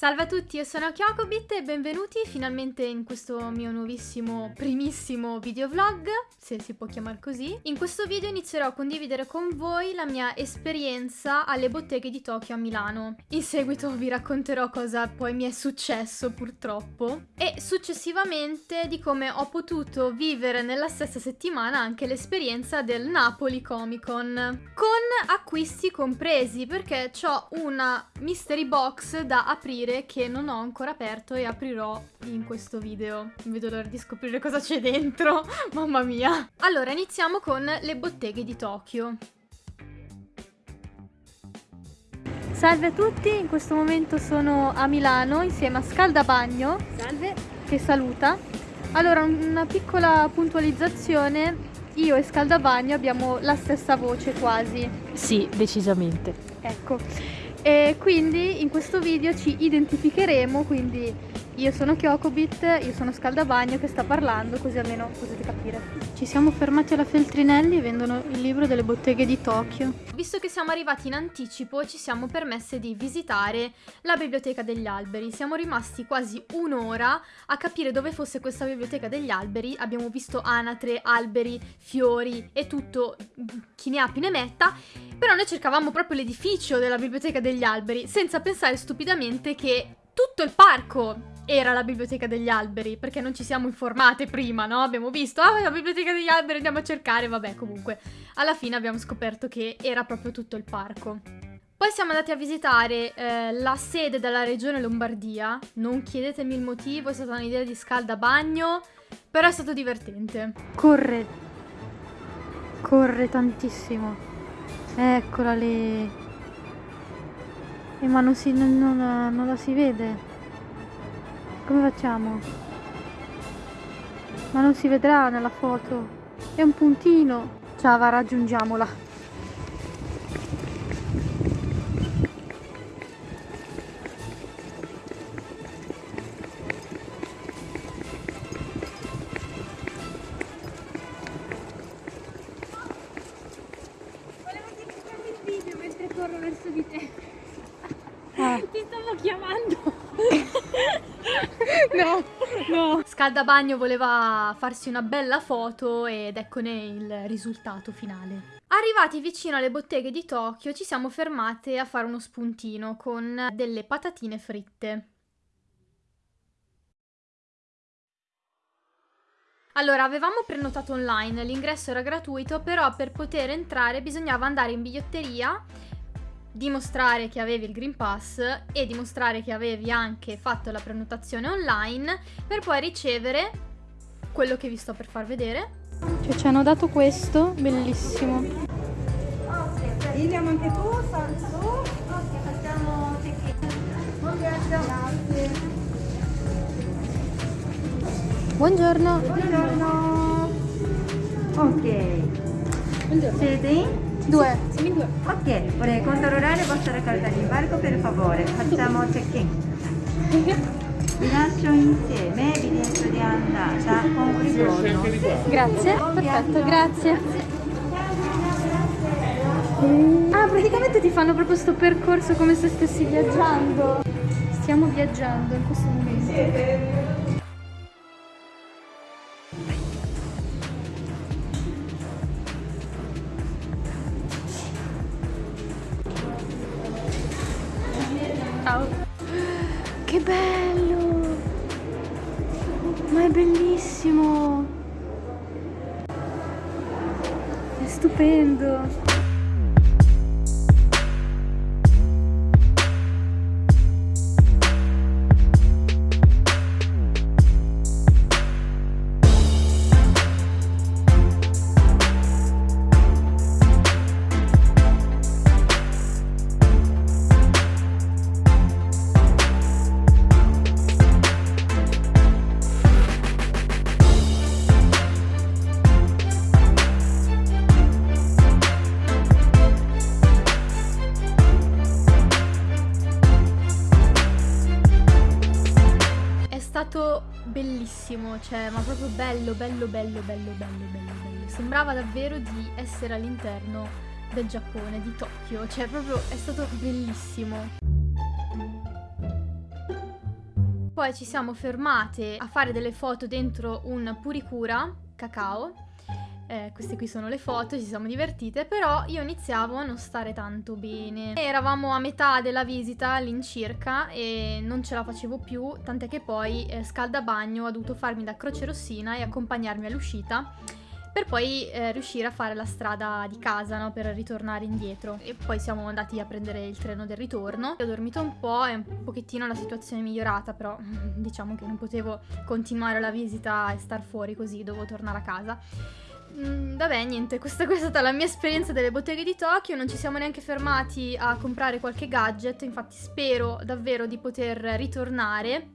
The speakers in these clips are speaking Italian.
Salve a tutti, io sono Kyokobit e benvenuti finalmente in questo mio nuovissimo, primissimo videovlog, se si può chiamare così. In questo video inizierò a condividere con voi la mia esperienza alle botteghe di Tokyo a Milano. In seguito vi racconterò cosa poi mi è successo purtroppo e successivamente di come ho potuto vivere nella stessa settimana anche l'esperienza del Napoli Comic Con con acquisti compresi perché ho una mystery box da aprire vedere che non ho ancora aperto e aprirò in questo video. Non vedo l'ora di scoprire cosa c'è dentro, mamma mia. Allora, iniziamo con le botteghe di Tokyo. Salve a tutti, in questo momento sono a Milano insieme a Scaldabagno. Salve. Che saluta. Allora, una piccola puntualizzazione. Io e Scaldabagno abbiamo la stessa voce quasi. Sì, decisamente. Ecco. E quindi in questo video ci identificheremo, quindi io sono Kyokobit, io sono Scaldabagno che sta parlando, così almeno potete capire. Ci siamo fermati alla Feltrinelli e vendono il libro delle botteghe di Tokyo. Visto che siamo arrivati in anticipo, ci siamo permesse di visitare la biblioteca degli alberi. Siamo rimasti quasi un'ora a capire dove fosse questa biblioteca degli alberi. Abbiamo visto anatre, alberi, fiori e tutto, chi ne ha più ne metta. Però noi cercavamo proprio l'edificio della biblioteca degli alberi, senza pensare stupidamente che tutto il parco era la biblioteca degli alberi, perché non ci siamo informate prima, no? Abbiamo visto, ah, la biblioteca degli alberi, andiamo a cercare, vabbè, comunque. Alla fine abbiamo scoperto che era proprio tutto il parco. Poi siamo andati a visitare eh, la sede della regione Lombardia, non chiedetemi il motivo, è stata un'idea di scaldabagno, però è stato divertente. Corre, corre tantissimo, eccola lì. Eh, ma non, si, non, non, non la si vede. Come facciamo? Ma non si vedrà nella foto. È un puntino. Ciao, va, raggiungiamola. Scaldabagno voleva farsi una bella foto ed eccone il risultato finale. Arrivati vicino alle botteghe di Tokyo ci siamo fermate a fare uno spuntino con delle patatine fritte. Allora, avevamo prenotato online, l'ingresso era gratuito, però per poter entrare bisognava andare in biglietteria dimostrare che avevi il Green Pass e dimostrare che avevi anche fatto la prenotazione online per poi ricevere quello che vi sto per far vedere. Cioè ci hanno dato questo, bellissimo. Andiamo anche tu, facciamo Buongiorno. Buongiorno. Ok. Buongiorno. Siete? Due. Siamo in due. Ok, vorrei controllare la vostra carta di imbarco per favore. Facciamo check-in. Vi lascio insieme evidenza di andata con un ritorno. Grazie, perfetto, grazie. Ah, praticamente ti fanno proprio questo percorso come se stessi viaggiando. Stiamo viaggiando in questo momento. Bello, bello, bello, bello, bello, bello, bello. Sembrava davvero di essere all'interno del Giappone, di Tokyo, cioè proprio è stato bellissimo. poi ci siamo fermate a fare delle foto dentro un puricura cacao. Eh, queste qui sono le foto, ci siamo divertite, però io iniziavo a non stare tanto bene. Eravamo a metà della visita all'incirca e non ce la facevo più, tant'è che poi eh, Scaldabagno ha dovuto farmi da croce rossina e accompagnarmi all'uscita per poi eh, riuscire a fare la strada di casa, no? Per ritornare indietro. E poi siamo andati a prendere il treno del ritorno. Ho dormito un po' e un pochettino la situazione è migliorata, però diciamo che non potevo continuare la visita e star fuori così, dovevo tornare a casa. Mm, vabbè, niente, questa, questa, è stata la mia esperienza delle botteghe di Tokyo. Non ci siamo neanche fermati a comprare qualche gadget. Infatti, spero davvero di poter ritornare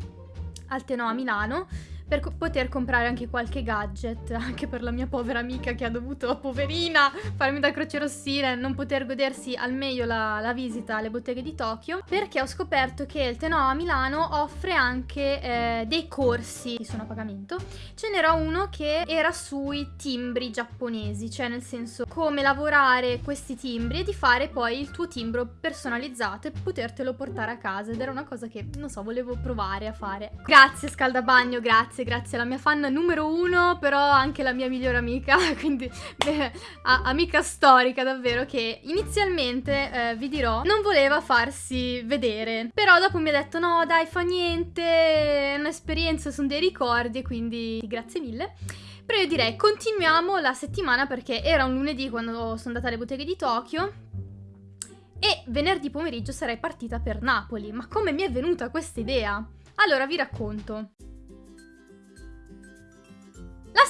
al Tenò a Milano per co poter comprare anche qualche gadget, anche per la mia povera amica che ha dovuto, poverina, farmi da croce rossina e non poter godersi al meglio la, la, visita alle botteghe di Tokyo, perché ho scoperto che il Tenò a Milano offre anche eh, dei corsi che sono a pagamento. Ce n'era uno che era sui timbri giapponesi, cioè nel senso come lavorare questi timbri e di fare poi il tuo timbro personalizzato e potertelo portare a casa ed era una cosa che, non so, volevo provare a fare. Grazie scaldabagno, grazie grazie, grazie, la mia fan numero uno, però anche la mia migliore amica, quindi beh, amica storica davvero, che inizialmente, eh, vi dirò, non voleva farsi vedere, però dopo mi ha detto no dai fa niente, è un'esperienza, sono dei ricordi, quindi grazie mille. Però io direi continuiamo la settimana perché era un lunedì quando sono andata alle botteghe di Tokyo e venerdì pomeriggio sarei partita per Napoli. Ma come mi è venuta questa idea? Allora vi racconto.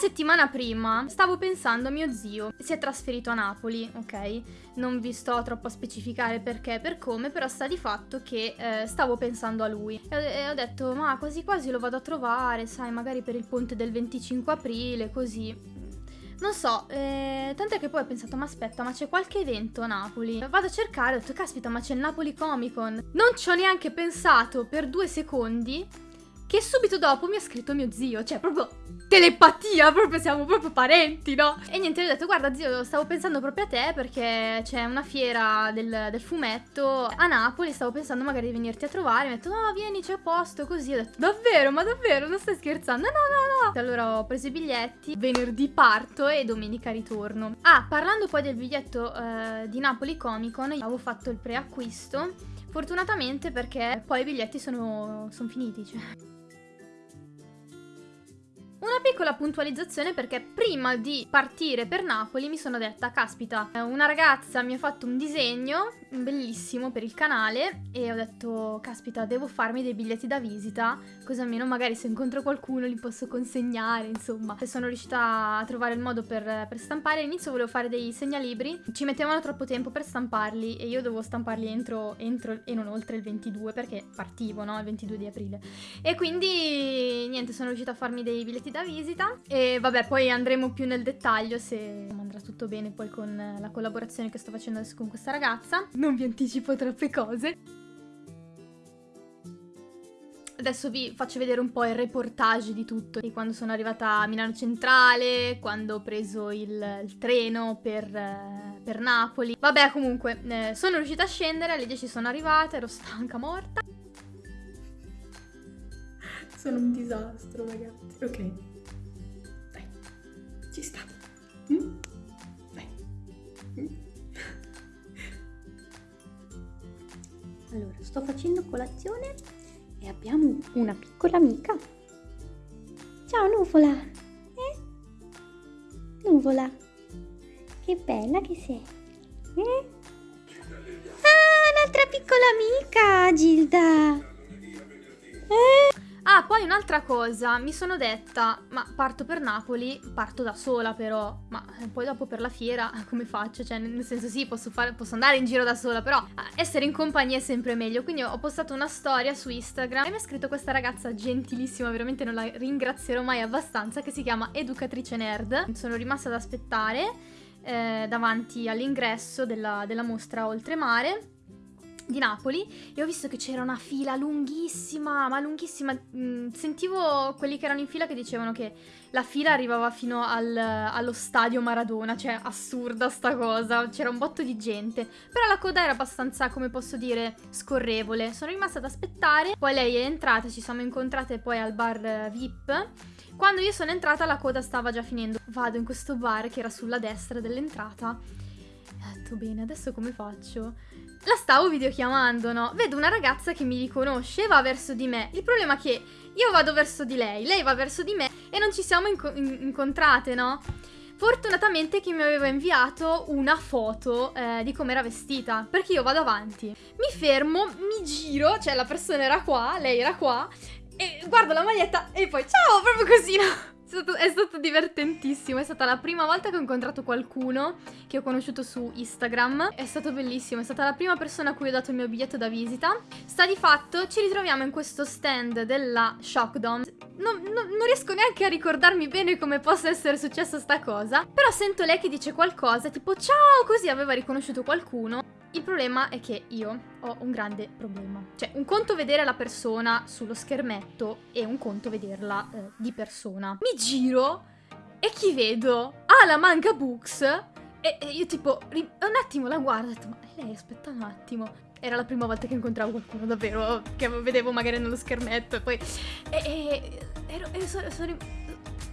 Settimana prima stavo pensando a mio zio, si è trasferito a Napoli, ok? Non vi sto troppo a specificare perché e per come, però sta di fatto che eh, stavo pensando a lui. E e ho, detto, ma quasi quasi lo vado a trovare, sai, magari per il ponte del 25 aprile, così. Non so, eh, tant'è che poi ho pensato, ma aspetta, ma c'è qualche evento a Napoli? Vado a cercare, ho detto, caspita, ma c'è il Napoli Comic Con. Non ci ho neanche pensato per due secondi che subito dopo mi ha scritto mio zio, cioè proprio telepatia, proprio siamo proprio parenti, no? E niente, gli ho detto, guarda zio, stavo pensando proprio a te perché c'è una fiera del, del, fumetto a Napoli, stavo pensando magari di venirti a trovare, mi ha detto, no, vieni, c'è posto, così, ho detto, davvero, ma davvero, non stai scherzando? No, no, no, Allora ho preso i biglietti, venerdì parto e domenica ritorno. Ah, parlando poi del biglietto eh, di Napoli Comic Con, avevo fatto il preacquisto, fortunatamente perché poi i biglietti sono, sono finiti, cioè... Un Piccola puntualizzazione perché prima di partire per Napoli mi sono detta, caspita, una ragazza mi ha fatto un disegno bellissimo per il canale e ho detto, caspita, devo farmi dei biglietti da visita, così almeno magari se incontro qualcuno li posso consegnare, insomma. E sono riuscita a trovare il modo per, per stampare. All'inizio volevo fare dei segnalibri, ci mettevano troppo tempo per stamparli e io dovevo stamparli entro, entro e non oltre il 22 perché partivo, no? Il 22 di aprile. E quindi, niente, sono riuscita a farmi dei biglietti da visita e vabbè, poi andremo più nel dettaglio se andrà tutto bene poi con la collaborazione che sto facendo adesso con questa ragazza non vi anticipo troppe cose. Adesso vi faccio vedere un po' il reportage di tutto, di quando sono arrivata a Milano Centrale, quando ho preso il, il treno per, eh, per, Napoli. Vabbè, comunque, eh, sono riuscita a scendere, alle 10 sono arrivata, ero stanca, morta. Sono un disastro, ragazzi. Ok. Mm? Mm? Allora, sto facendo colazione e abbiamo una piccola amica. Ciao Nuvola! Eh? Nuvola! Che bella che sei! Eh? Ah, un'altra piccola amica, Gilda! Eh? Ah, poi un'altra cosa, mi sono detta, ma parto per Napoli, parto da sola però, ma poi dopo per la fiera come faccio? Cioè, nel senso sì, posso, fare, posso andare in giro da sola, però essere in compagnia è sempre meglio. Quindi ho postato una storia su Instagram e mi ha scritto questa ragazza gentilissima, veramente non la ringrazierò mai abbastanza, che si chiama Educatrice Nerd. Sono rimasta ad aspettare eh, davanti all'ingresso della, della mostra Oltremare di Napoli e ho visto che c'era una fila lunghissima, ma lunghissima. Mm, sentivo quelli che erano in fila che dicevano che la fila arrivava fino al, allo stadio Maradona, cioè assurda sta cosa, c'era un botto di gente. Però la coda era abbastanza, come posso dire, scorrevole. Sono rimasta ad aspettare, poi lei è entrata, ci siamo incontrate poi al bar VIP. Quando io sono entrata la coda stava già finendo. Vado in questo bar che era sulla destra dell'entrata. Ho detto bene, adesso come faccio? la stavo videochiamando, no? Vedo una ragazza che mi riconosce e va verso di me. Il problema è che io vado verso di lei, lei va verso di me e non ci siamo inco in incontrate, no? Fortunatamente che mi aveva inviato una foto eh, di come era vestita, perché io vado avanti. Mi fermo, mi giro, cioè la persona era qua, lei era qua, e guardo la maglietta e poi ciao, proprio così, no? È stato, è stato, divertentissimo, è stata la prima volta che ho incontrato qualcuno che ho conosciuto su Instagram. È stato bellissimo, è stata la prima persona a cui ho dato il mio biglietto da visita. Sta di fatto, ci ritroviamo in questo stand della Shockdom. Non, non, non riesco neanche a ricordarmi bene come possa essere successa sta cosa, però sento lei che dice qualcosa, tipo ciao, così aveva riconosciuto qualcuno. Il problema è che io ho un grande problema. Cioè, un conto vedere la persona sullo schermetto e un conto vederla eh, di persona. Mi giro e chi vedo? Ah, la manga books. E, e io tipo, un attimo la guardo e ho detto, ma lei aspetta un attimo. Era la prima volta che incontravo qualcuno davvero, che vedevo magari nello schermetto e poi... E, e ero, ero, sono, sono,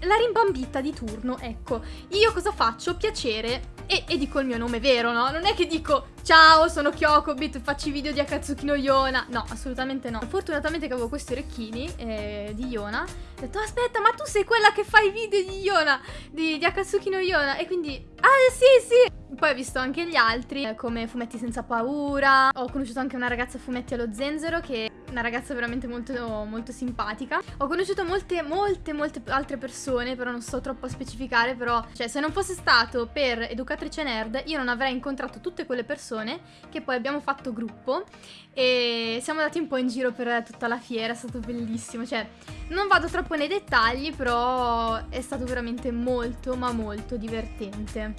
la rimbambita di turno, ecco. Io cosa faccio? Piacere e, e, dico il mio nome vero, no? Non è che dico ciao, sono Kyokobit, faccio i video di Akatsuki no Yona. No, assolutamente no. Fortunatamente che avevo questi orecchini eh, di Yona. Ho detto aspetta, ma tu sei quella che fa i video di Yona, di, di Akatsuki no Yona. E quindi, ah sì sì. Poi ho visto anche gli altri, eh, come Fumetti senza paura. Ho conosciuto anche una ragazza Fumetti allo zenzero che una ragazza veramente molto, molto simpatica. Ho conosciuto molte, molte, molte altre persone, però non sto troppo a specificare, però, cioè, se non fosse stato per Educatrice Nerd, io non avrei incontrato tutte quelle persone che poi abbiamo fatto gruppo e siamo andati un po' in giro per tutta la fiera, è stato bellissimo, cioè, non vado troppo nei dettagli, però è stato veramente molto, ma molto divertente.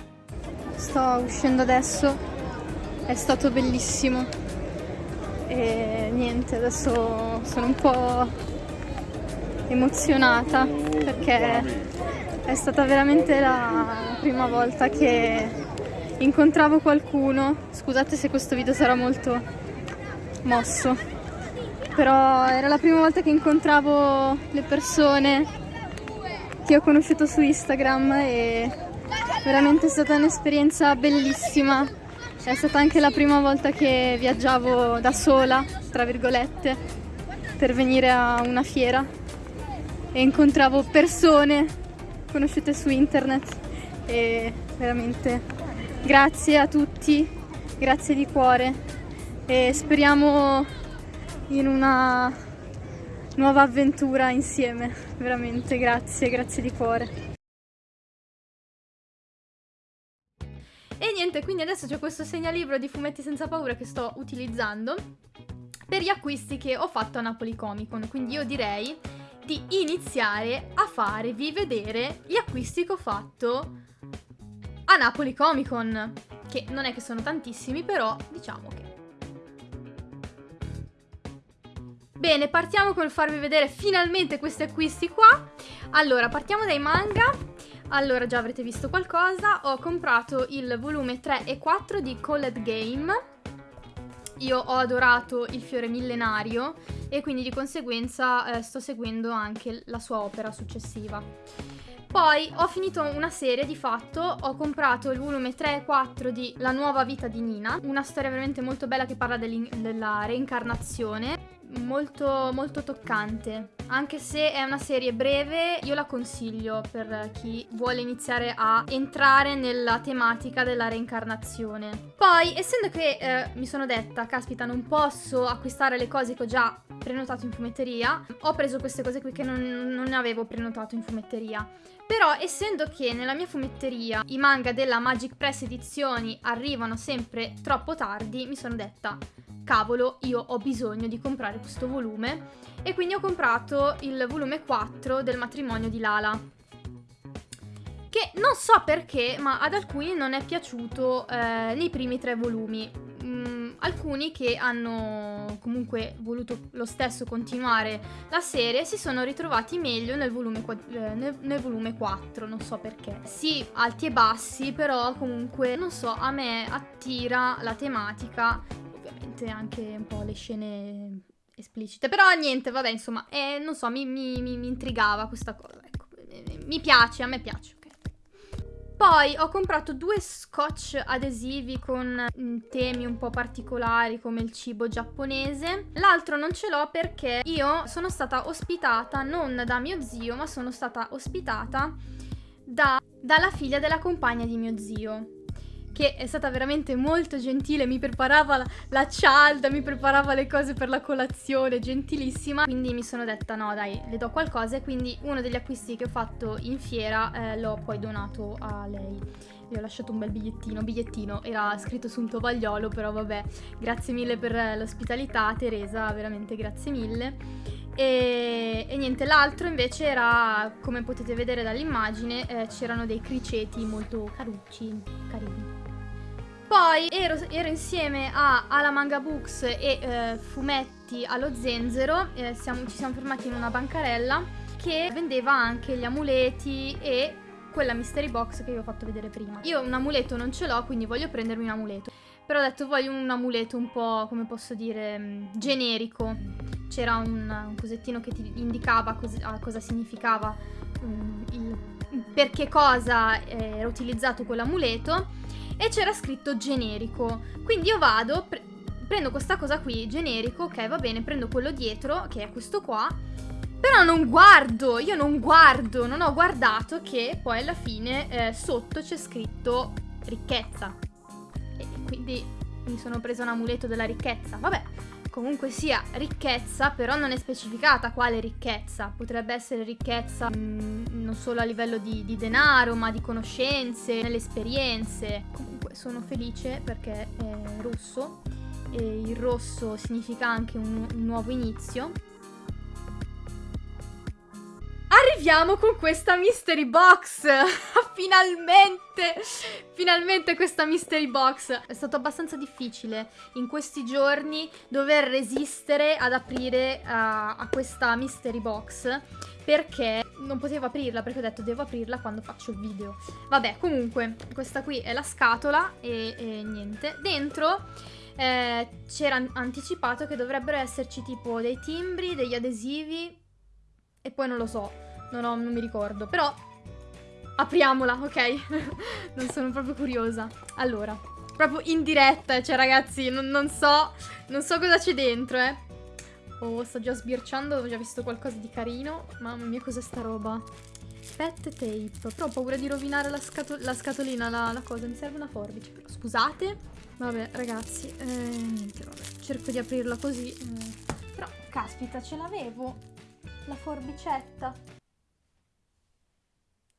Sto uscendo adesso, è stato bellissimo e niente, adesso sono un po' emozionata perché è stata veramente la prima volta che incontravo qualcuno. Scusate se questo video sarà molto mosso, però era la prima volta che incontravo le persone che ho conosciuto su Instagram e veramente è stata un'esperienza bellissima è stata anche la prima volta che viaggiavo da sola, tra virgolette, per venire a una fiera. E incontravo persone conosciute su internet e veramente grazie a tutti, grazie di cuore. E speriamo in una nuova avventura insieme, veramente grazie, grazie di cuore. E niente, quindi adesso c'è questo segnalibro di fumetti senza paura che sto utilizzando per gli acquisti che ho fatto a Napoli Comic Con, quindi io direi di iniziare a farvi vedere gli acquisti che ho fatto a Napoli Comic Con, che non è che sono tantissimi, però diciamo che... Bene, partiamo col farvi vedere finalmente questi acquisti qua. Allora, partiamo dai manga. Allora, già avrete visto qualcosa, ho comprato il volume 3 e 4 di Called Game. Io ho adorato il fiore millenario e quindi di conseguenza eh, sto seguendo anche la sua opera successiva. Poi ho finito una serie di fatto, ho comprato il volume 3 e 4 di La nuova vita di Nina, una storia veramente molto bella che parla della reincarnazione molto, molto toccante. Anche se è una serie breve, io la consiglio per chi vuole iniziare a entrare nella tematica della reincarnazione. Poi, essendo che eh, mi sono detta, caspita, non posso acquistare le cose che ho già prenotato in fumetteria, ho preso queste cose qui che non, non avevo prenotato in fumetteria. Però essendo che nella mia fumetteria i manga della Magic Press Edizioni arrivano sempre troppo tardi, mi sono detta cavolo, io ho bisogno di comprare questo volume e quindi ho comprato il volume 4 del matrimonio di Lala. Che non so perché, ma ad alcuni non è piaciuto eh, nei primi tre volumi. Mm, alcuni che hanno comunque voluto lo stesso continuare la serie si sono ritrovati meglio nel volume, eh, nel, nel volume 4, non so perché. Sì, alti e bassi, però comunque, non so, a me attira la tematica, ovviamente anche un po' le scene esplicite, però niente, vabbè, insomma, eh, non so, mi, mi, mi, mi intrigava questa cosa, ecco, mi piace, a me piace. Poi ho comprato due scotch adesivi con mm, temi un po' particolari come il cibo giapponese. L'altro non ce l'ho perché io sono stata ospitata non da mio zio, ma sono stata ospitata da, dalla figlia della compagna di mio zio che è stata veramente molto gentile, mi preparava la, la, cialda, mi preparava le cose per la colazione, gentilissima. Quindi mi sono detta no dai, le do qualcosa e quindi uno degli acquisti che ho fatto in fiera eh, l'ho poi donato a lei. Le ho lasciato un bel bigliettino, bigliettino, era scritto su un tovagliolo, però vabbè, grazie mille per l'ospitalità Teresa, veramente grazie mille. E, e, niente, l'altro invece era, come potete vedere dall'immagine, eh, c'erano dei criceti molto carucci, carini. Poi ero, ero insieme a Ala Manga Books e eh, Fumetti allo Zenzero, eh, siamo, ci siamo fermati in una bancarella che vendeva anche gli amuleti e quella mystery box che vi ho fatto vedere prima. Io un amuleto non ce l'ho, quindi voglio prendermi un amuleto. Però ho detto voglio un amuleto un po', come posso dire, mm, generico. C'era un, un, cosettino che ti indicava cos cosa significava, um, il, per che cosa era utilizzato quell'amuleto e c'era scritto generico. Quindi io vado, pre prendo questa cosa qui, generico, ok va bene, prendo quello dietro, che è questo qua, però non guardo, io non guardo, non ho guardato che poi alla fine eh, sotto c'è scritto ricchezza. E quindi mi sono preso un amuleto della ricchezza. Vabbè, comunque sia ricchezza, però non è specificata quale ricchezza. Potrebbe essere ricchezza mh, mm, non solo a livello di, di, denaro, ma di conoscenze, nelle esperienze. Comunque sono felice perché è rosso e il rosso significa anche un, un nuovo inizio arriviamo con questa mystery box. Finalmente Finalmente questa mystery box. È stato abbastanza difficile in questi giorni dover resistere ad aprire uh, a questa mystery box Perché non potevo aprirla perché ho detto devo aprirla quando faccio il video. Vabbè comunque questa qui è la scatola e, e niente. Dentro eh, c'era anticipato che dovrebbero esserci tipo dei timbri, degli adesivi e poi non lo so non, ho, non mi ricordo. Però apriamola, ok? non sono proprio curiosa. Allora, proprio in diretta, cioè ragazzi, non, non so, non so cosa c'è dentro, eh. Oh, sto già sbirciando, ho già visto qualcosa di carino. Mamma mia, cos'è sta roba? Pet tape. Però ho paura di rovinare la, scato la scatolina, la, la, cosa. Mi serve una forbice, però scusate. Vabbè, ragazzi, eh, niente, vabbè. Cerco di aprirla così. Eh. Però, caspita, ce l'avevo. La forbicetta.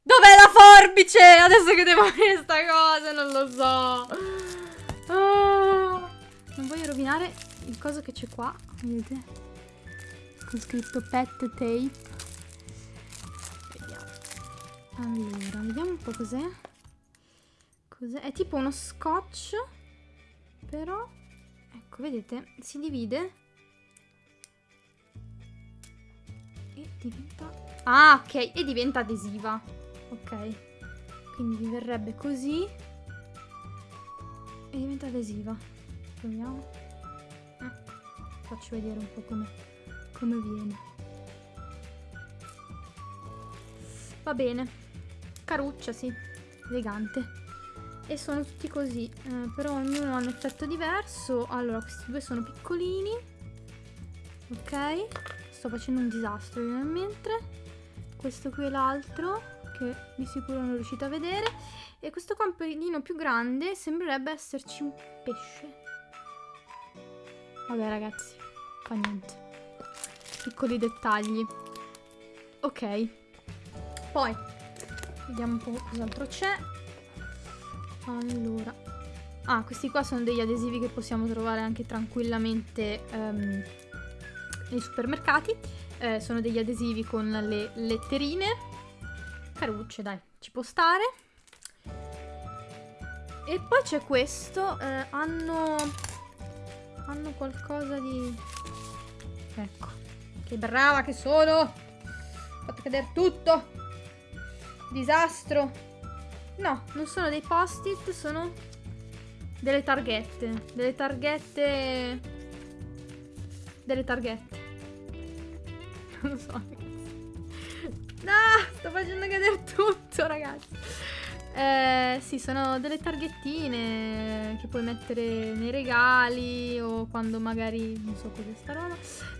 Dov'è la forbice? Adesso che devo fare sta cosa, non lo so. Oh. Non voglio rovinare il coso che c'è qua. Vedete? Con scritto pet tape. Vediamo. Allora, vediamo un po' cos'è. Cos'è? È tipo uno scotch. Però, ecco, vedete? Si divide. E diventa... Ah, ok. E diventa adesiva ok. Quindi verrebbe così. E diventa adesiva. Proviamo. Eh, faccio vedere un po' come, come viene. Va bene. Caruccia sì. Elegante. E sono tutti così. Eh, però ognuno ha un effetto diverso. Allora questi due sono piccolini. Ok. Sto facendo un disastro nel mentre questo qui è l'altro che di sicuro non riuscite a vedere. E questo camperino più grande sembrerebbe esserci un pesce. Vabbè ragazzi fa niente. Piccoli dettagli. Ok. Poi vediamo un po' cos'altro c'è. Allora. Ah questi qua sono degli adesivi che possiamo trovare anche tranquillamente um, nei supermercati. Eh, sono degli adesivi con le letterine carucce, dai, ci può stare. E poi c'è questo, eh, hanno Hanno qualcosa di... Ecco. Che brava che sono! Ho fatto cadere tutto! Disastro! No, non sono dei post-it, sono delle targhette. Delle targhette... Delle targhette. Non lo so. No, sto facendo cadere tutto, ragazzi. Eh, sì, sono delle targhettine che puoi mettere nei regali o quando magari, non so cos'è sta roba,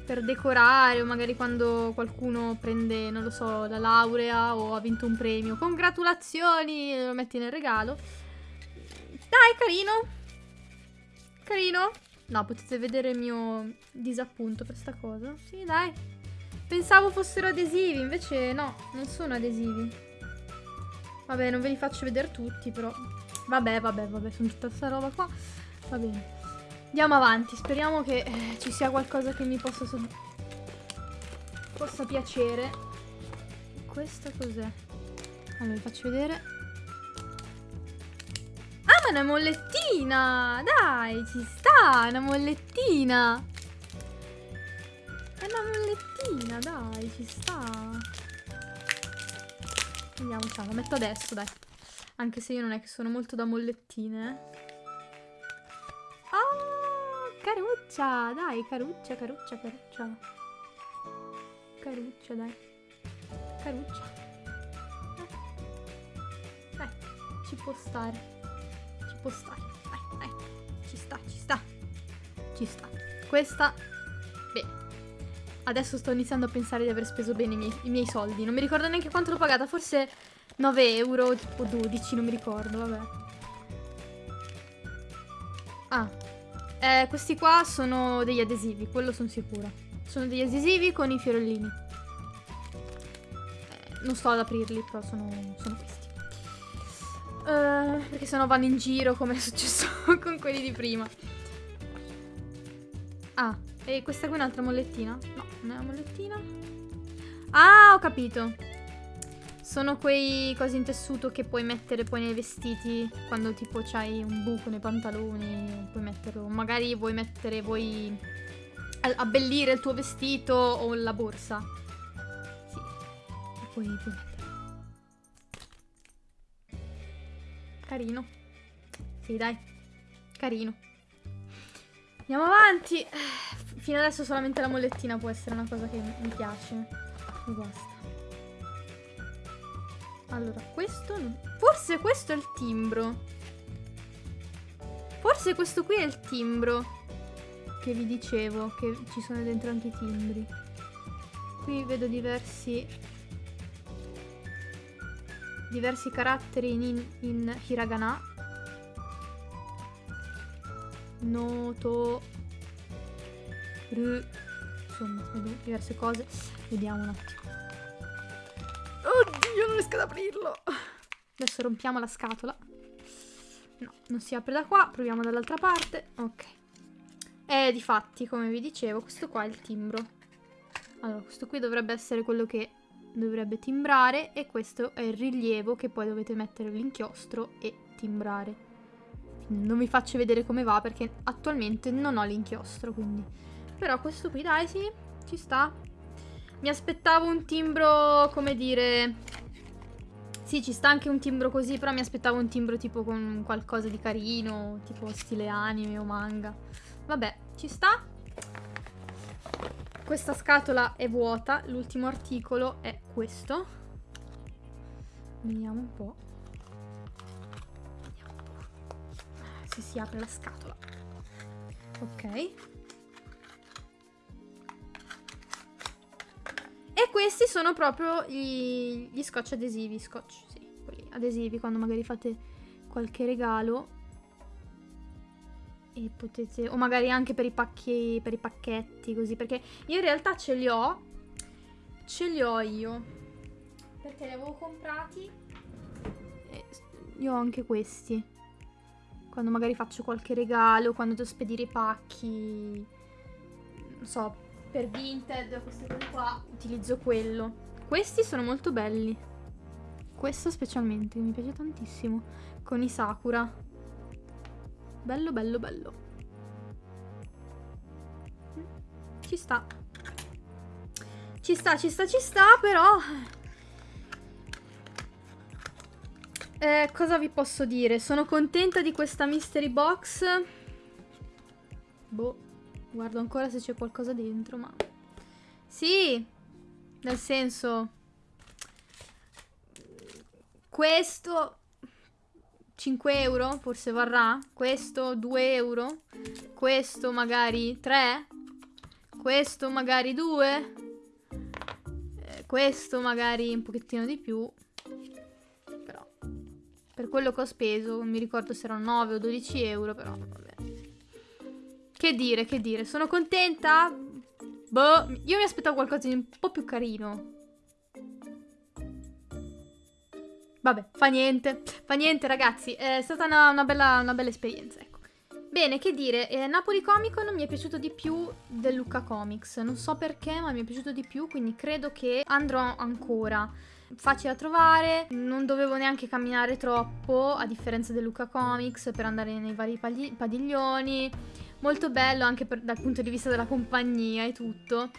per decorare o magari quando qualcuno prende, non lo so, la laurea o ha vinto un premio. Congratulazioni, lo metti nel regalo. Dai, carino. Carino. No, potete vedere il mio disappunto per sta cosa. Sì, dai. Pensavo fossero adesivi, invece no, non sono adesivi. Vabbè, non ve li faccio vedere tutti, però. Vabbè, vabbè, vabbè, sono tutta questa roba qua. Va bene. Andiamo avanti, speriamo che eh, ci sia qualcosa che mi possa, so possa piacere. Questa cos'è? Allora, vi faccio vedere. Ah, ma è una mollettina! Dai, ci sta, una mollettina! È una mollettina, dai, ci sta. Vediamo, ciao, la metto adesso, dai. Anche se io non è che sono molto da mollettine. Eh. Oh, caruccia, dai, caruccia, caruccia, caruccia. Caruccia, dai. Caruccia. Eh. Dai, ci può stare. Ci può stare. Dai, dai. Ci sta, ci sta. Ci sta. Questa Adesso sto iniziando a pensare di aver speso bene i miei, i miei soldi. Non mi ricordo neanche quanto l'ho pagata. Forse 9 euro o 12, non mi ricordo, vabbè. Ah. Eh, questi qua sono degli adesivi, quello sono sicura. Sono degli adesivi con i fiorellini. Eh, non sto ad aprirli, però sono, sono questi. Uh, perché sennò vanno in giro come è successo con quelli di prima. Ah, e questa qui è un'altra mollettina? Una mollettina. Ah, ho capito. Sono quei cosi in tessuto che puoi mettere poi nei vestiti quando tipo c'hai un buco nei pantaloni, puoi metterlo. Magari vuoi mettere, vuoi abbellire il tuo vestito o la borsa. Sì. E poi puoi metterlo. Carino. Sì, dai. Carino. Andiamo avanti. Fino adesso solamente la mollettina può essere una cosa che mi piace. E basta. Allora, questo... Forse questo è il timbro. Forse questo qui è il timbro. Che vi dicevo, che ci sono dentro anche i timbri. Qui vedo diversi... Diversi caratteri in, in hiragana. Noto insomma, diverse cose. Vediamo un attimo. Oddio, non riesco ad aprirlo. Adesso rompiamo la scatola. No, non si apre da qua. Proviamo dall'altra parte. Ok. E di fatti, come vi dicevo, questo qua è il timbro. Allora, questo qui dovrebbe essere quello che dovrebbe timbrare e questo è il rilievo che poi dovete mettere l'inchiostro e timbrare. Non vi faccio vedere come va perché attualmente non ho l'inchiostro, quindi però questo qui, dai, sì, ci sta. Mi aspettavo un timbro, come dire... Sì, ci sta anche un timbro così, però mi aspettavo un timbro tipo con qualcosa di carino, tipo stile anime o manga. Vabbè, ci sta. Questa scatola è vuota, l'ultimo articolo è questo. Vediamo un po'. Vediamo un po'. Se si apre la scatola. Ok. E questi sono proprio gli, gli scotch adesivi, scotch, sì, quelli adesivi quando magari fate qualche regalo. E potete, o magari anche per i pacchi, per i pacchetti, così, perché io in realtà ce li ho, ce li ho io, perché li avevo comprati e io ho anche questi. Quando magari faccio qualche regalo, quando devo spedire i pacchi, non so, per Vinted, queste cose qua, utilizzo quello. Questi sono molto belli. Questo specialmente, mi piace tantissimo. Con i Sakura. Bello, bello, bello. ci sta. Ci sta, ci sta, ci sta, però... Eh, cosa vi posso dire? Sono contenta di questa mystery box. Boh, guardo ancora se c'è qualcosa dentro, ma... Sì, nel senso... Questo 5 euro forse varrà. Questo 2 euro. Questo magari 3. Questo magari 2. Eh, questo magari un pochettino di più. Però per quello che ho speso, non mi ricordo se erano 9 o 12 euro, però. Che dire, che dire. Sono contenta? Boh, io mi aspettavo qualcosa di un po' più carino. Vabbè, fa niente. Fa niente, ragazzi. È stata una, una, bella, una bella, esperienza, ecco. Bene, che dire, eh, Napoli Comic Con mi è piaciuto di più del Lucca Comics. Non so perché, ma mi è piaciuto di più, quindi credo che andrò ancora. Facile da trovare, non dovevo neanche camminare troppo, a differenza del Lucca Comics, per andare nei vari padiglioni. Molto bello anche per, dal punto di vista della compagnia e tutto.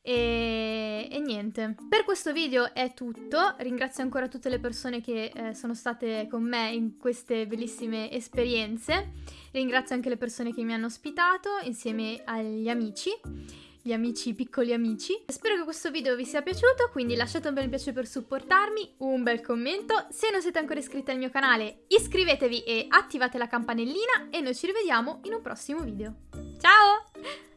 E, e, niente, per questo video è tutto, ringrazio ancora tutte le persone che eh, sono state con me in queste bellissime esperienze, ringrazio anche le persone che mi hanno ospitato insieme agli amici, gli amici, piccoli amici. Spero che questo video vi sia piaciuto, quindi lasciate un bel piace per supportarmi, un bel commento, se non siete ancora iscritti al mio canale iscrivetevi e attivate la campanellina e noi ci rivediamo in un prossimo video. Ciao!